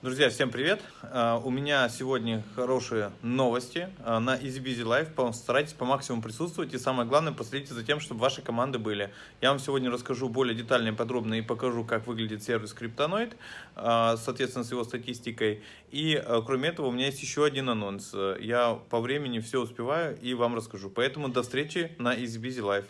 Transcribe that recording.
Друзья, всем привет! А, у меня сегодня хорошие новости а, на EasyBusy Life. Старайтесь по максимуму присутствовать и самое главное, последите за тем, чтобы ваши команды были. Я вам сегодня расскажу более детально и подробно и покажу, как выглядит сервис Криптоноид, а, соответственно, с его статистикой. И кроме этого, у меня есть еще один анонс. Я по времени все успеваю и вам расскажу. Поэтому до встречи на EasyBusy Life.